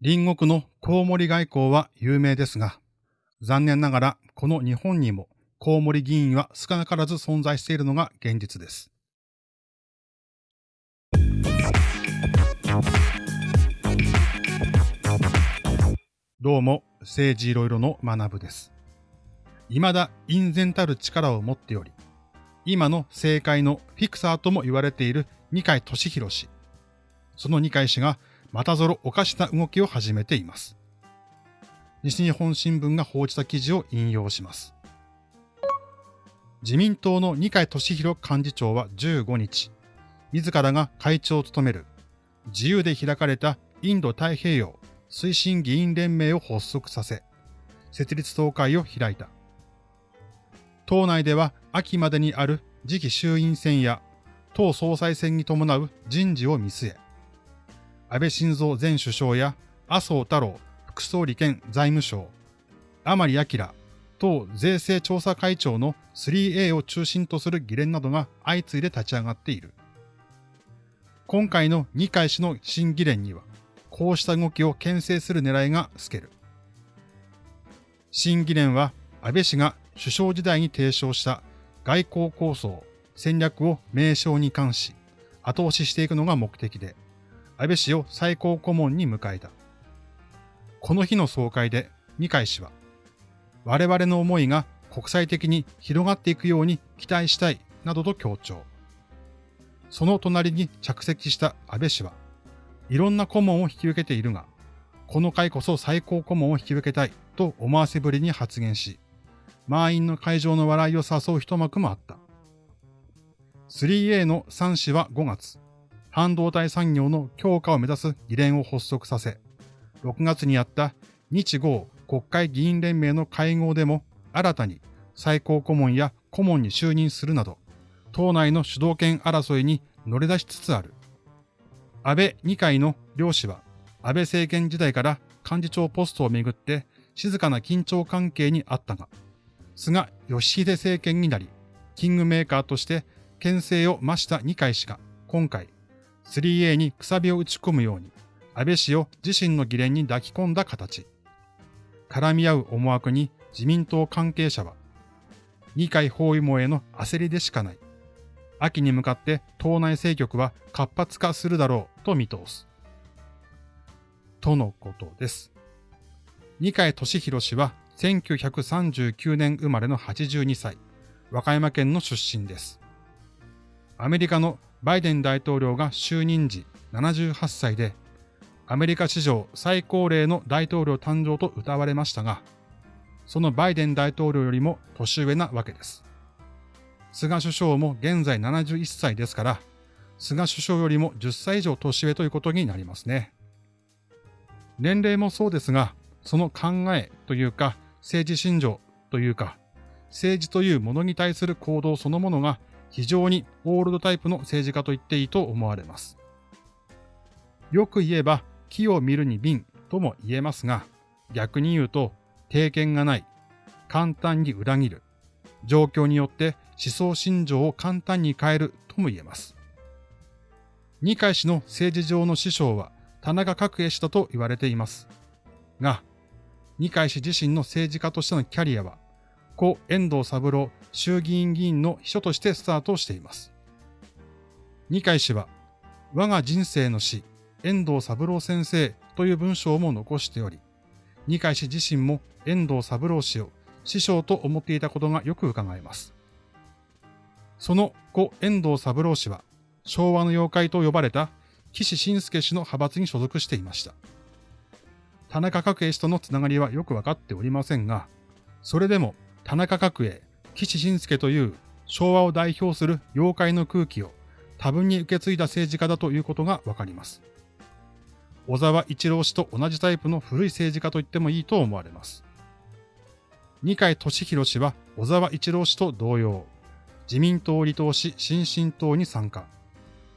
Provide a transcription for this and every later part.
隣国のコウモリ外交は有名ですが、残念ながらこの日本にもコウモリ議員は少なからず存在しているのが現実です。どうも、政治いろいろの学部です。未だ隠然たる力を持っており、今の政界のフィクサーとも言われている二階俊博氏。その二階氏がまたぞろおかしな動きを始めています。西日本新聞が報じた記事を引用します。自民党の二階俊博幹事長は15日、自らが会長を務める自由で開かれたインド太平洋推進議員連盟を発足させ、設立総会を開いた。党内では秋までにある次期衆院選や党総裁選に伴う人事を見据え、安倍晋三前首相や麻生太郎副総理兼財務省、甘利明党税制調査会長の 3A を中心とする議連などが相次いで立ち上がっている。今回の二階氏の新議連には、こうした動きを牽制する狙いが透ける。新議連は安倍氏が首相時代に提唱した外交構想、戦略を名称に関し、後押ししていくのが目的で、安倍氏を最高顧問に迎えた。この日の総会で二階氏は、我々の思いが国際的に広がっていくように期待したいなどと強調。その隣に着席した安倍氏は、いろんな顧問を引き受けているが、この回こそ最高顧問を引き受けたいと思わせぶりに発言し、満員の会場の笑いを誘う一幕もあった。3A の3氏は5月、半導体産業の強化を目指す議連を発足させ、6月にあった日豪国会議員連盟の会合でも新たに最高顧問や顧問に就任するなど、党内の主導権争いに乗り出しつつある。安倍二階の両氏は、安倍政権時代から幹事長ポストをめぐって静かな緊張関係にあったが、菅義偉政権になり、キングメーカーとして牽制を増した二階氏が今回 3A にくさびを打ち込むように、安倍氏を自身の議連に抱き込んだ形。絡み合う思惑に自民党関係者は、二階包囲網への焦りでしかない。秋に向かって党内政局は活発化するだろうと見通す。とのことです。二階俊博氏は1939年生まれの82歳、和歌山県の出身です。アメリカのバイデン大統領が就任時78歳で、アメリカ史上最高齢の大統領誕生と謳われましたが、そのバイデン大統領よりも年上なわけです。菅首相も現在71歳ですから、菅首相よりも10歳以上年上ということになりますね。年齢もそうですが、その考えというか、政治信条というか、政治というものに対する行動そのものが非常にオールドタイプの政治家と言っていいと思われます。よく言えば、木を見るに瓶とも言えますが、逆に言うと、経験がない、簡単に裏切る、状況によって思想信条を簡単に変えるとも言えます。二階氏の政治上の師匠は田中角栄氏だと言われています。が、二階氏自身の政治家としてのキャリアは、故遠藤三郎衆議院議員の秘書としてスタートしています。二階氏は、我が人生の死、遠藤三郎先生という文章も残しており、二階氏自身も遠藤三郎氏を師匠と思っていたことがよく伺えます。その故遠藤三郎氏は、昭和の妖怪と呼ばれた岸信介氏の派閥に所属していました。田中角栄氏とのつながりはよくわかっておりませんが、それでも田中角栄、岸信介という昭和を代表する妖怪の空気を多分に受け継いだ政治家だということがわかります。小沢一郎氏と同じタイプの古い政治家と言ってもいいと思われます。二階俊博氏は小沢一郎氏と同様、自民党を離党し新進党に参加。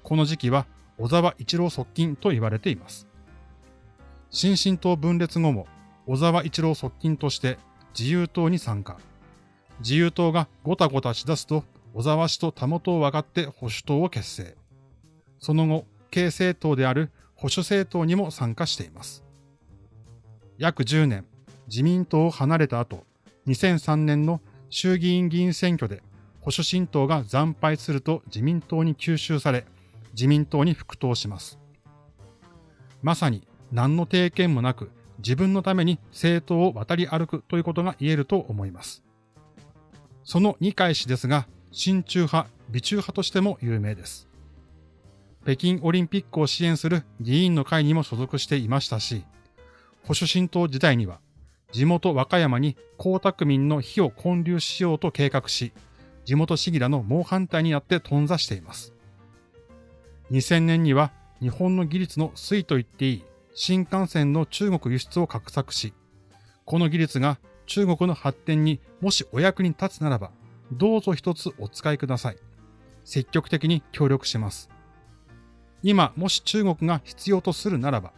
この時期は小沢一郎側近と言われています。新進党分裂後も小沢一郎側近として自由党に参加。自由党がごたごたしだすと小沢氏とたもとを分かって保守党を結成。その後、軽政党である保守政党にも参加しています。約10年自民党を離れた後、2003年の衆議院議員選挙で保守新党が惨敗すると自民党に吸収され、自民党に復党します。まさに何の定見もなく自分のために政党を渡り歩くということが言えると思います。その二階氏ですが、親中派、美中派としても有名です。北京オリンピックを支援する議員の会にも所属していましたし、保守新党時代には、地元和歌山に江沢民の火を建立しようと計画し、地元市議らの猛反対になって頓挫しています。2000年には日本の技術の推と言っていい新幹線の中国輸出を画策し、この技術が中国の発展にもしお役に立つならば、どうぞ一つお使いください。積極的に協力します。今、もし中国が必要とするならば、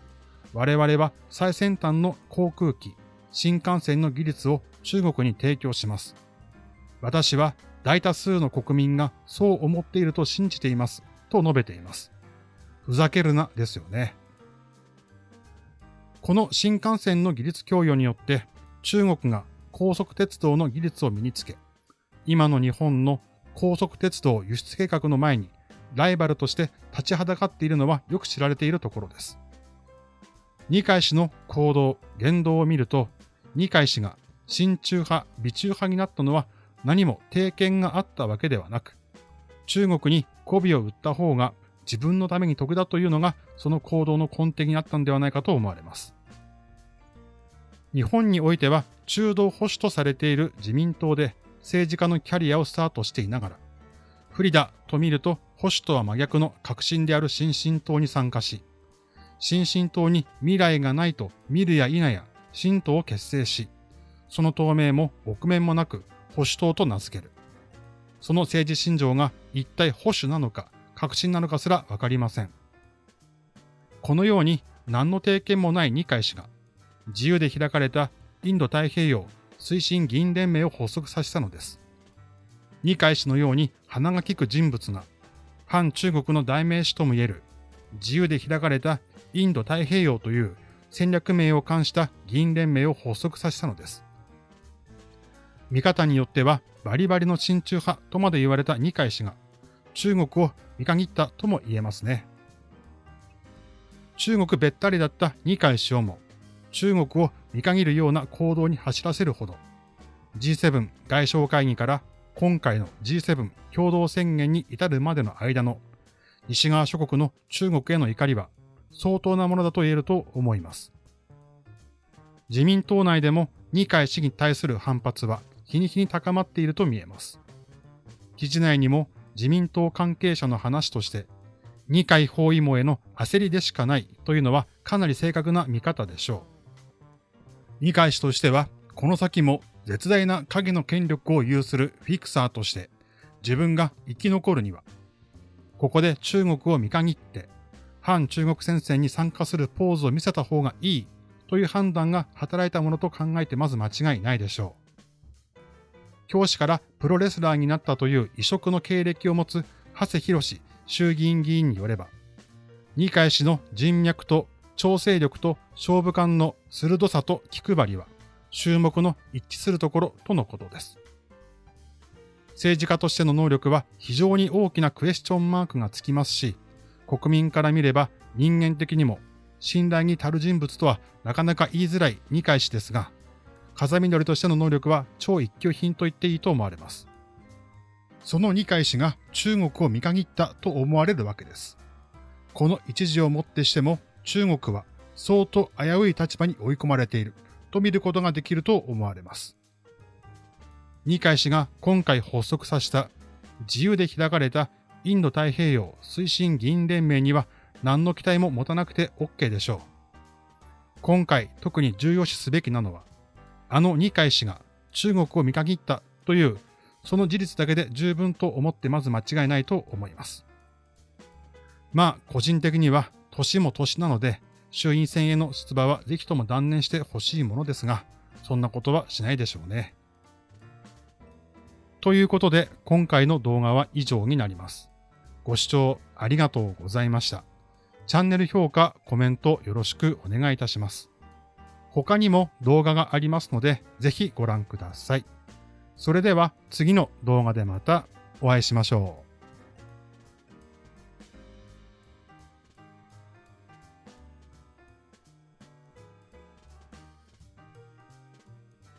我々は最先端の航空機、新幹線の技術を中国に提供します。私は大多数の国民がそう思っていると信じています。と述べています。ふざけるなですよね。この新幹線の技術供与によって中国が高速鉄道の技術を身につけ、今の日本の高速鉄道輸出計画の前にライバルとして立ちはだかっているのはよく知られているところです。二階氏の行動、言動を見ると、二階氏が親中派、美中派になったのは何も定見があったわけではなく、中国に媚びを売った方が自分のために得だというのがその行動の根底にあったんではないかと思われます。日本においては中道保守とされている自民党で政治家のキャリアをスタートしていながら、不利だと見ると保守とは真逆の革新である新進党に参加し、新進党に未来がないと見るや否や新党を結成し、その党名も臆面もなく保守党と名付ける。その政治信条が一体保守なのか革新なのかすらわかりません。このように何の定見もない二階氏が自由で開かれたインド太平洋推進議員連盟を発足させたのです。二階氏のように鼻が利く人物が反中国の代名詞ともいえる自由で開かれたインド太平洋という戦略名を冠した議員連盟を発足させたのです。見方によってはバリバリの親中派とまで言われた二階氏が中国を見限ったとも言えますね。中国べったりだった二階氏をも中国を見限るような行動に走らせるほど G7 外相会議から今回の G7 共同宣言に至るまでの間の西側諸国の中国への怒りは相当なものだと言えると思います。自民党内でも二階氏に対する反発は日に日に高まっていると見えます。記事内にも自民党関係者の話として、二階包囲網への焦りでしかないというのはかなり正確な見方でしょう。二階氏としては、この先も絶大な影の権力を有するフィクサーとして、自分が生き残るには、ここで中国を見限って、反中国戦線に参加するポーズを見せた方がいいという判断が働いたものと考えてまず間違いないでしょう。教師からプロレスラーになったという異色の経歴を持つ長谷博衆議院議員によれば、二階氏の人脈と調整力と勝負感の鋭さと気配りは、注目の一致するところとのことです。政治家としての能力は非常に大きなクエスチョンマークがつきますし、国民から見れば人間的にも信頼に足る人物とはなかなか言いづらい二階氏ですが、風見鶏としての能力は超一級品と言っていいと思われます。その二階氏が中国を見限ったと思われるわけです。この一時をもってしても中国は相当危うい立場に追い込まれていると見ることができると思われます。二階氏が今回発足させた自由で開かれたインド太平洋推進議員連盟には何の期待も持たなくて OK でしょう。今回特に重要視すべきなのはあの二階氏が中国を見限ったという、その事実だけで十分と思ってまず間違いないと思います。まあ、個人的には年も年なので、衆院選への出馬はぜひとも断念してほしいものですが、そんなことはしないでしょうね。ということで、今回の動画は以上になります。ご視聴ありがとうございました。チャンネル評価、コメントよろしくお願いいたします。他にも動画がありますので、ぜひご覧ください。それでは次の動画でまたお会いしましょう。